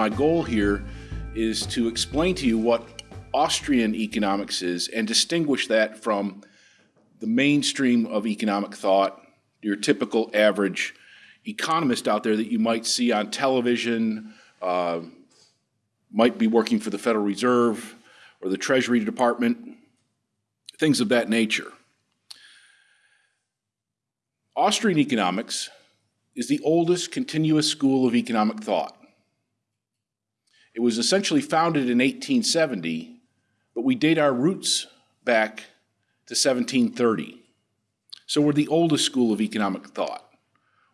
my goal here is to explain to you what Austrian economics is and distinguish that from the mainstream of economic thought, your typical average economist out there that you might see on television, uh, might be working for the Federal Reserve or the Treasury Department, things of that nature. Austrian economics is the oldest continuous school of economic thought. It was essentially founded in 1870, but we date our roots back to 1730. So we're the oldest school of economic thought.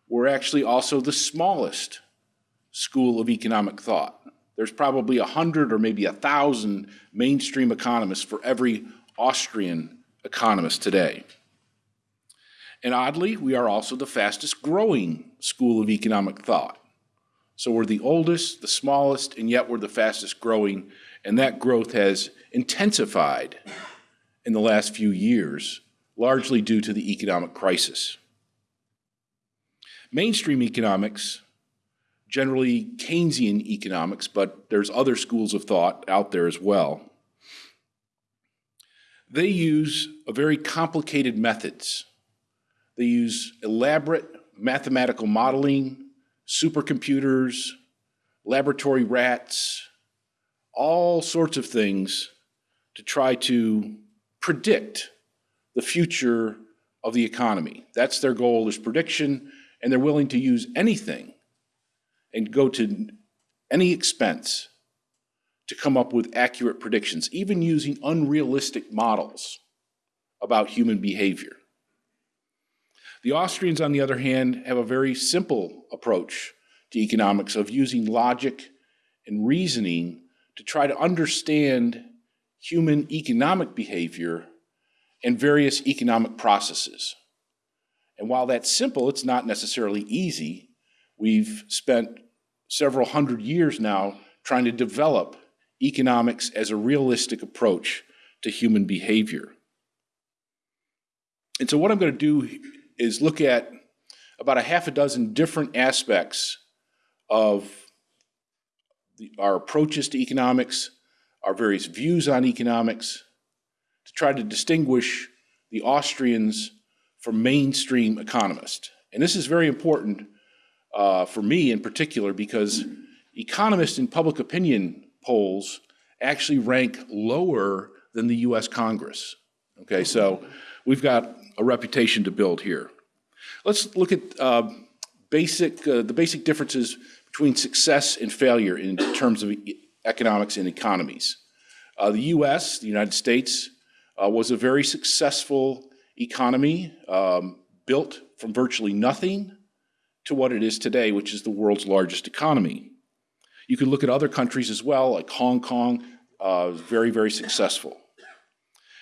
We're actually also the smallest school of economic thought. There's probably a hundred or maybe a thousand mainstream economists for every Austrian economist today. And oddly, we are also the fastest growing school of economic thought. So we're the oldest, the smallest, and yet we're the fastest growing, and that growth has intensified in the last few years, largely due to the economic crisis. Mainstream economics, generally Keynesian economics, but there's other schools of thought out there as well. They use very complicated methods. They use elaborate mathematical modeling, supercomputers, laboratory rats, all sorts of things to try to predict the future of the economy. That's their goal is prediction, and they're willing to use anything and go to any expense to come up with accurate predictions, even using unrealistic models about human behavior. The Austrians, on the other hand, have a very simple approach to economics of using logic and reasoning to try to understand human economic behavior and various economic processes. And while that's simple, it's not necessarily easy. We've spent several hundred years now trying to develop economics as a realistic approach to human behavior. And so what I'm going to do is look at about a half a dozen different aspects of the, our approaches to economics, our various views on economics, to try to distinguish the Austrians from mainstream economists. And this is very important uh, for me in particular because economists in public opinion polls actually rank lower than the US Congress. Okay, so we've got a reputation to build here. Let's look at uh, basic, uh, the basic differences between success and failure in terms of economics and economies. Uh, the US, the United States, uh, was a very successful economy um, built from virtually nothing to what it is today, which is the world's largest economy. You can look at other countries as well, like Hong Kong, uh, very, very successful.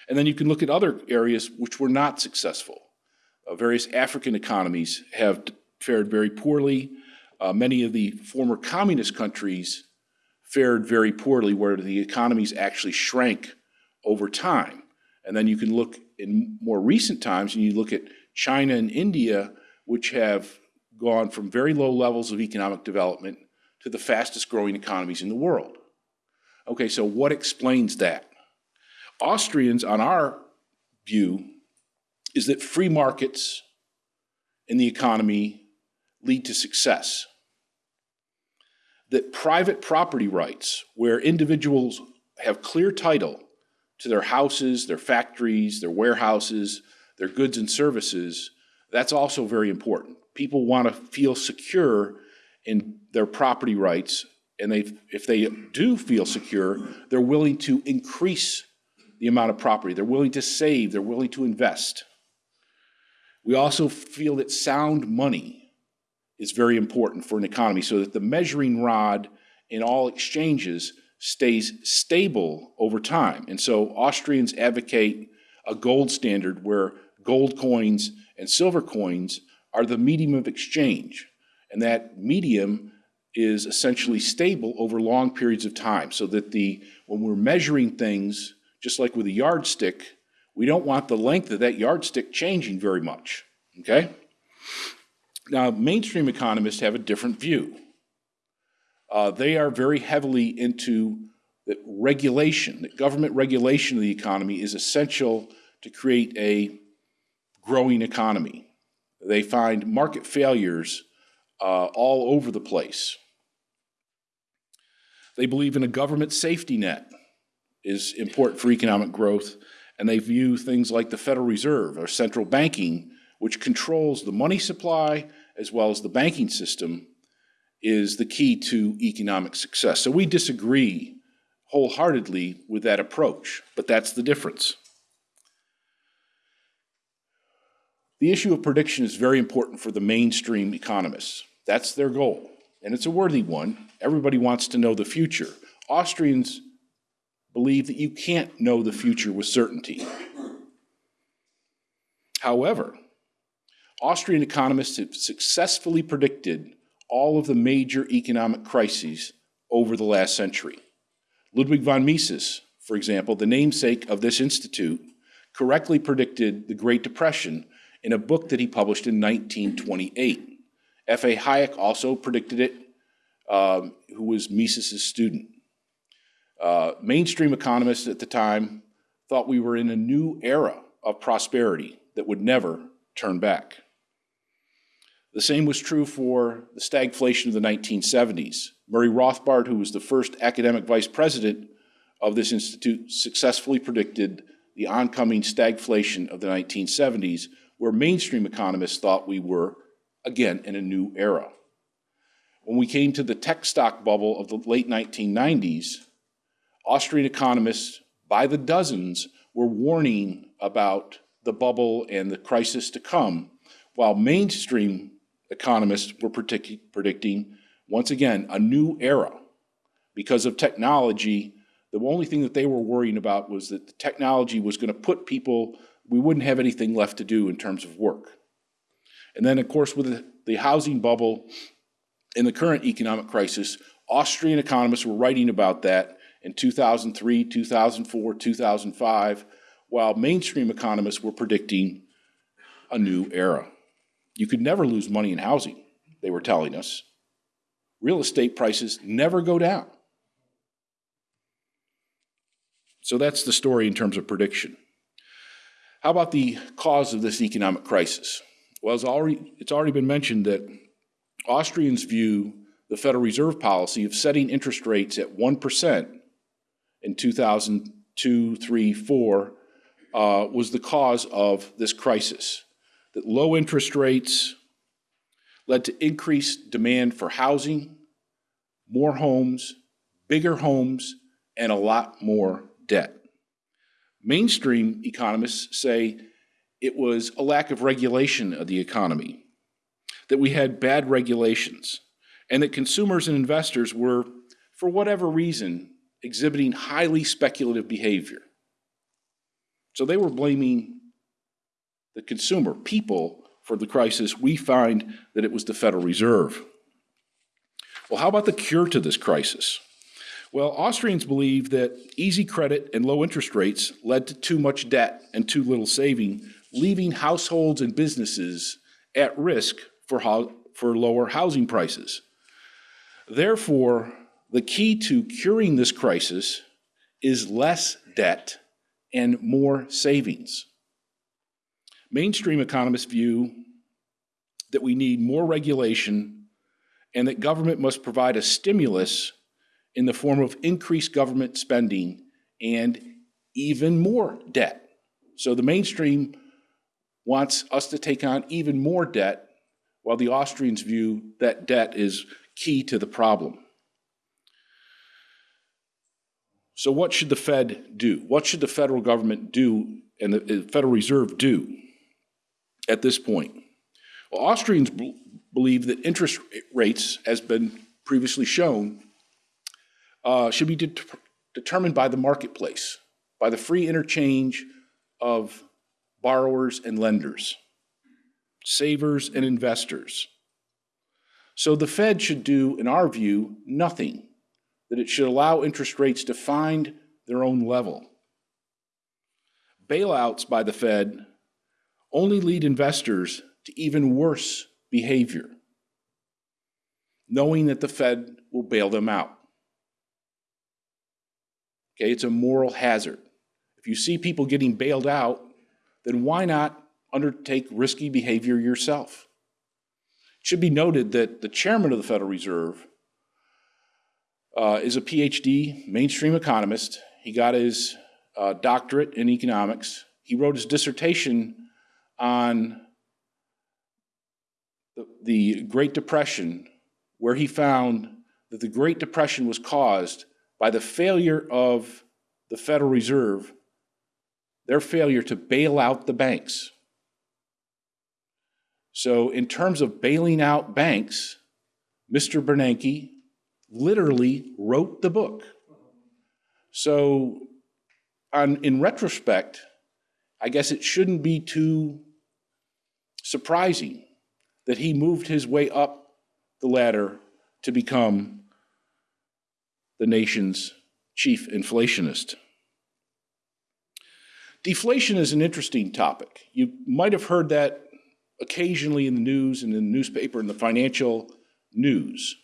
And then you can look at other areas which were not successful. Uh, various African economies have fared very poorly. Uh, many of the former communist countries fared very poorly, where the economies actually shrank over time. And then you can look in more recent times, and you look at China and India, which have gone from very low levels of economic development to the fastest growing economies in the world. Okay, so what explains that? Austrians, on our view, is that free markets in the economy lead to success. That private property rights, where individuals have clear title to their houses, their factories, their warehouses, their goods and services, that's also very important. People want to feel secure in their property rights, and they, if they do feel secure, they're willing to increase the amount of property. They're willing to save, they're willing to invest. We also feel that sound money is very important for an economy so that the measuring rod in all exchanges stays stable over time. And so Austrians advocate a gold standard where gold coins and silver coins are the medium of exchange. And that medium is essentially stable over long periods of time so that the when we're measuring things, just like with a yardstick, we don't want the length of that yardstick changing very much, okay? Now, mainstream economists have a different view. Uh, they are very heavily into that regulation, that government regulation of the economy is essential to create a growing economy. They find market failures uh, all over the place. They believe in a government safety net is important for economic growth, and they view things like the Federal Reserve or central banking, which controls the money supply as well as the banking system, is the key to economic success. So we disagree wholeheartedly with that approach, but that's the difference. The issue of prediction is very important for the mainstream economists. That's their goal, and it's a worthy one. Everybody wants to know the future. Austrians believe that you can't know the future with certainty. However, Austrian economists have successfully predicted all of the major economic crises over the last century. Ludwig von Mises, for example, the namesake of this institute, correctly predicted the Great Depression in a book that he published in 1928. F.A. Hayek also predicted it, um, who was Mises' student. Uh, mainstream economists at the time thought we were in a new era of prosperity that would never turn back. The same was true for the stagflation of the 1970s. Murray Rothbard, who was the first academic vice president of this institute, successfully predicted the oncoming stagflation of the 1970s, where mainstream economists thought we were, again, in a new era. When we came to the tech stock bubble of the late 1990s, Austrian economists, by the dozens, were warning about the bubble and the crisis to come, while mainstream economists were predicting, once again, a new era. Because of technology, the only thing that they were worrying about was that the technology was going to put people, we wouldn't have anything left to do in terms of work. And then, of course, with the, the housing bubble in the current economic crisis, Austrian economists were writing about that in 2003, 2004, 2005, while mainstream economists were predicting a new era. You could never lose money in housing, they were telling us. Real estate prices never go down. So that's the story in terms of prediction. How about the cause of this economic crisis? Well, it's already, it's already been mentioned that Austrians view the Federal Reserve policy of setting interest rates at 1% in 2002, 3, 4 uh, was the cause of this crisis. That low interest rates led to increased demand for housing, more homes, bigger homes, and a lot more debt. Mainstream economists say it was a lack of regulation of the economy, that we had bad regulations, and that consumers and investors were, for whatever reason, exhibiting highly speculative behavior. So they were blaming the consumer, people, for the crisis. We find that it was the Federal Reserve. Well, how about the cure to this crisis? Well, Austrians believe that easy credit and low interest rates led to too much debt and too little saving, leaving households and businesses at risk for, for lower housing prices. Therefore, the key to curing this crisis is less debt and more savings. Mainstream economists view that we need more regulation and that government must provide a stimulus in the form of increased government spending and even more debt. So the mainstream wants us to take on even more debt, while the Austrians view that debt is key to the problem. So what should the Fed do? What should the federal government do and the Federal Reserve do at this point? Well, Austrians believe that interest rates, as been previously shown, uh, should be de determined by the marketplace, by the free interchange of borrowers and lenders, savers and investors. So the Fed should do, in our view, nothing that it should allow interest rates to find their own level. Bailouts by the Fed only lead investors to even worse behavior. knowing that the Fed will bail them out. Okay, it's a moral hazard. If you see people getting bailed out, then why not undertake risky behavior yourself? It should be noted that the chairman of the Federal Reserve uh, is a PhD, mainstream economist. He got his uh, doctorate in economics. He wrote his dissertation on the, the Great Depression, where he found that the Great Depression was caused by the failure of the Federal Reserve, their failure to bail out the banks. So, in terms of bailing out banks, Mr. Bernanke literally wrote the book. So, on, in retrospect, I guess it shouldn't be too surprising that he moved his way up the ladder to become the nation's chief inflationist. Deflation is an interesting topic. You might have heard that occasionally in the news and in the newspaper and the financial news.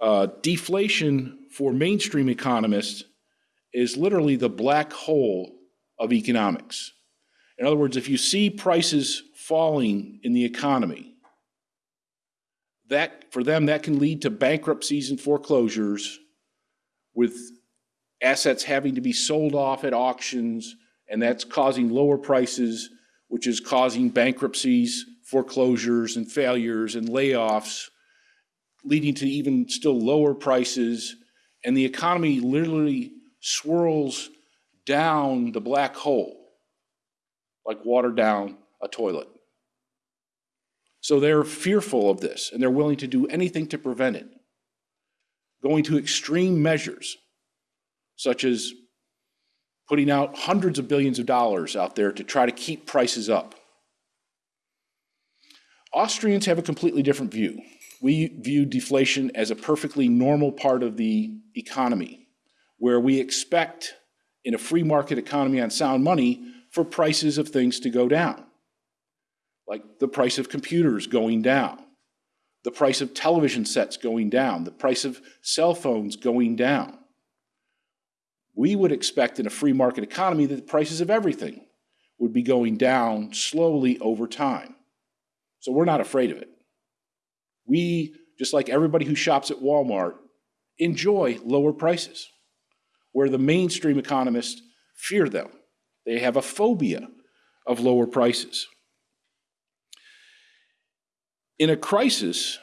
Uh, deflation for mainstream economists is literally the black hole of economics. In other words, if you see prices falling in the economy, that for them that can lead to bankruptcies and foreclosures with assets having to be sold off at auctions and that's causing lower prices which is causing bankruptcies foreclosures and failures and layoffs leading to even still lower prices and the economy literally swirls down the black hole like water down a toilet so they're fearful of this and they're willing to do anything to prevent it, going to extreme measures, such as putting out hundreds of billions of dollars out there to try to keep prices up. Austrians have a completely different view. We view deflation as a perfectly normal part of the economy, where we expect in a free market economy on sound money for prices of things to go down like the price of computers going down, the price of television sets going down, the price of cell phones going down. We would expect in a free market economy that the prices of everything would be going down slowly over time. So we're not afraid of it. We, just like everybody who shops at Walmart, enjoy lower prices, where the mainstream economists fear them. They have a phobia of lower prices. In a crisis,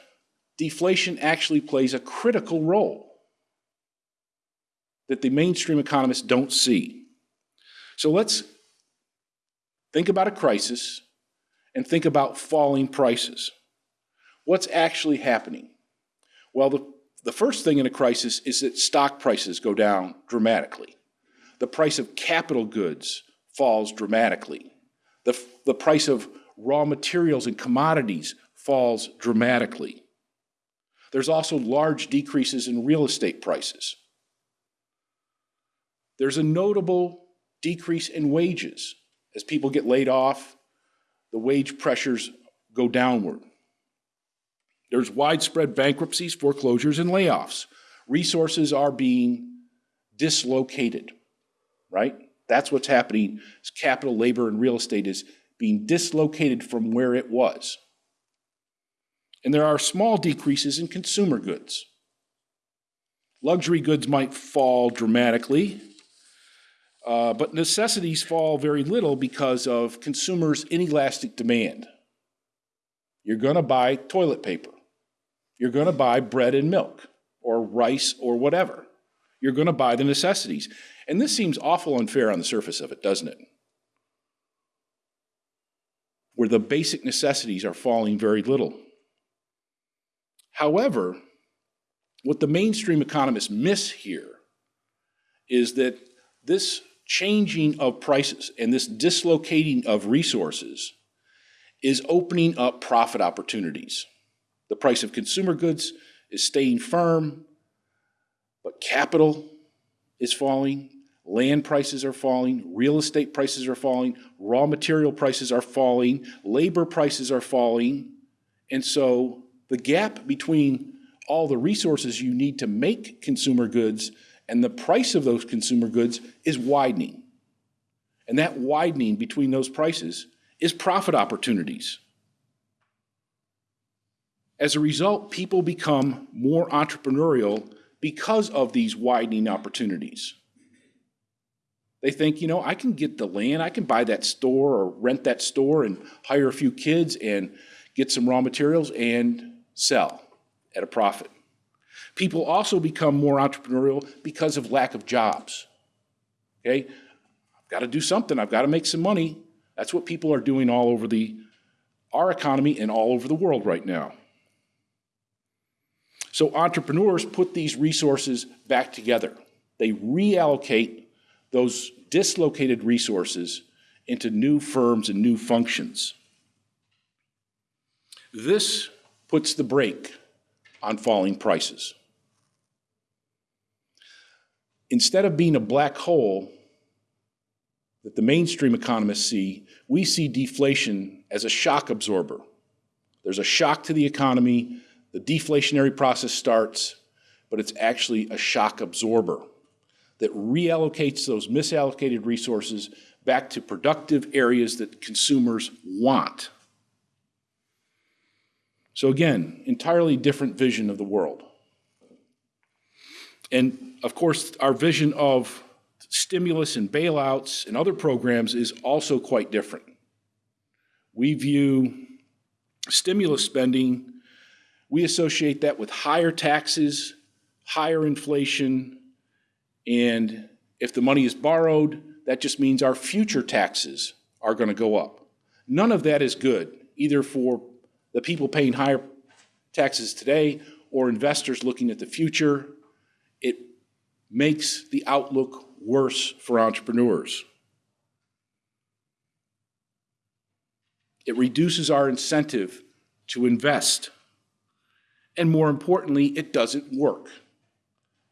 deflation actually plays a critical role that the mainstream economists don't see. So let's think about a crisis and think about falling prices. What's actually happening? Well, the, the first thing in a crisis is that stock prices go down dramatically. The price of capital goods falls dramatically. The, the price of raw materials and commodities falls dramatically. There's also large decreases in real estate prices. There's a notable decrease in wages. As people get laid off, the wage pressures go downward. There's widespread bankruptcies, foreclosures, and layoffs. Resources are being dislocated, right? That's what's happening. Capital, labor, and real estate is being dislocated from where it was and there are small decreases in consumer goods. Luxury goods might fall dramatically, uh, but necessities fall very little because of consumers' inelastic demand. You're going to buy toilet paper. You're going to buy bread and milk or rice or whatever. You're going to buy the necessities. And this seems awful unfair on the surface of it, doesn't it? Where the basic necessities are falling very little. However, what the mainstream economists miss here is that this changing of prices and this dislocating of resources is opening up profit opportunities. The price of consumer goods is staying firm, but capital is falling, land prices are falling, real estate prices are falling, raw material prices are falling, labor prices are falling, and so the gap between all the resources you need to make consumer goods, and the price of those consumer goods is widening. And that widening between those prices is profit opportunities. As a result, people become more entrepreneurial because of these widening opportunities. They think, you know, I can get the land, I can buy that store or rent that store and hire a few kids and get some raw materials and sell at a profit. People also become more entrepreneurial because of lack of jobs. Okay? I've got to do something, I've got to make some money. That's what people are doing all over the our economy and all over the world right now. So entrepreneurs put these resources back together. They reallocate those dislocated resources into new firms and new functions. This puts the brake on falling prices. Instead of being a black hole that the mainstream economists see, we see deflation as a shock absorber. There's a shock to the economy, the deflationary process starts, but it's actually a shock absorber that reallocates those misallocated resources back to productive areas that consumers want. So again, entirely different vision of the world. And of course, our vision of stimulus and bailouts and other programs is also quite different. We view stimulus spending we associate that with higher taxes, higher inflation, and if the money is borrowed, that just means our future taxes are going to go up. None of that is good, either for the people paying higher taxes today or investors looking at the future. It makes the outlook worse for entrepreneurs. It reduces our incentive to invest and more importantly, it doesn't work.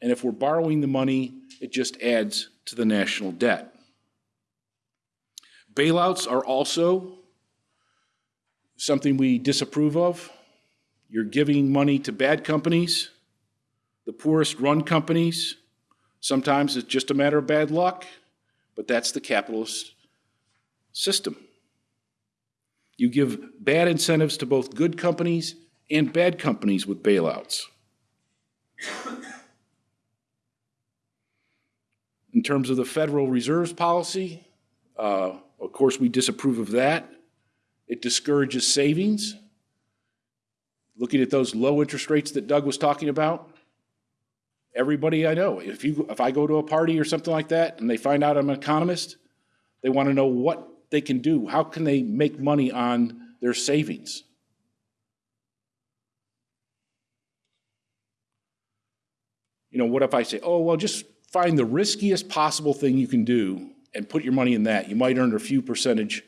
And if we're borrowing the money, it just adds to the national debt. Bailouts are also something we disapprove of. You're giving money to bad companies, the poorest run companies. Sometimes it's just a matter of bad luck, but that's the capitalist system. You give bad incentives to both good companies and bad companies with bailouts. In terms of the Federal Reserve's policy, uh, of course, we disapprove of that. It discourages savings. Looking at those low interest rates that Doug was talking about, everybody I know, if, you, if I go to a party or something like that and they find out I'm an economist, they want to know what they can do. How can they make money on their savings? You know, what if I say, oh, well, just find the riskiest possible thing you can do and put your money in that. You might earn a few percentage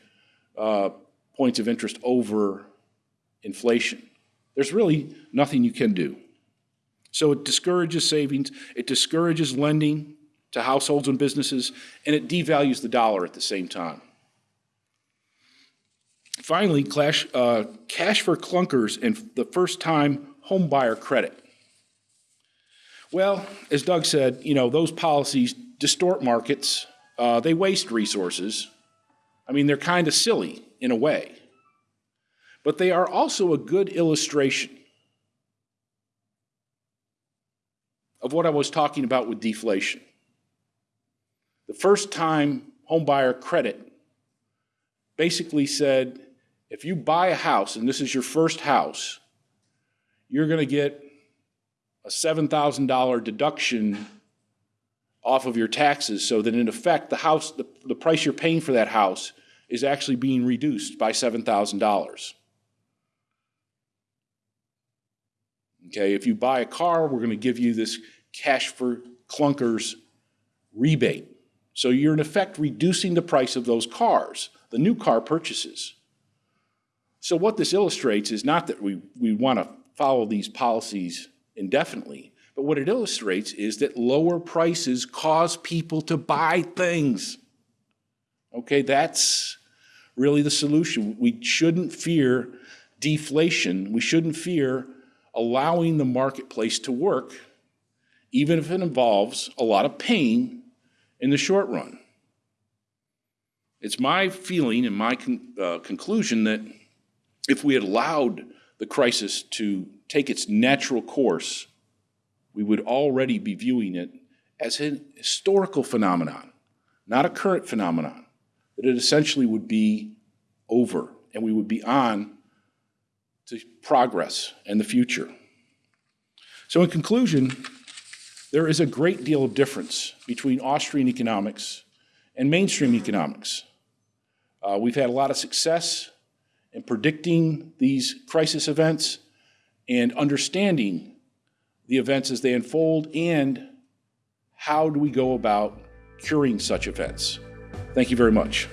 uh, points of interest over inflation. There's really nothing you can do. So it discourages savings, it discourages lending to households and businesses, and it devalues the dollar at the same time. Finally, cash, uh, cash for clunkers and the first time home buyer credit. Well, as Doug said, you know, those policies distort markets. Uh, they waste resources. I mean, they're kind of silly in a way. But they are also a good illustration of what I was talking about with deflation. The first time homebuyer credit basically said if you buy a house and this is your first house, you're going to get a $7,000 deduction off of your taxes so that in effect the house, the, the price you're paying for that house is actually being reduced by $7,000. Okay, if you buy a car, we're going to give you this cash for clunkers rebate. So you're in effect reducing the price of those cars, the new car purchases. So what this illustrates is not that we, we want to follow these policies indefinitely. But what it illustrates is that lower prices cause people to buy things. Okay, that's really the solution. We shouldn't fear deflation. We shouldn't fear allowing the marketplace to work, even if it involves a lot of pain in the short run. It's my feeling and my con- uh, conclusion that if we had allowed the crisis to take its natural course, we would already be viewing it as a historical phenomenon, not a current phenomenon, that it essentially would be over and we would be on to progress and the future. So, in conclusion, there is a great deal of difference between Austrian economics and mainstream economics. Uh, we've had a lot of success in predicting these crisis events and understanding the events as they unfold and how do we go about curing such events. Thank you very much.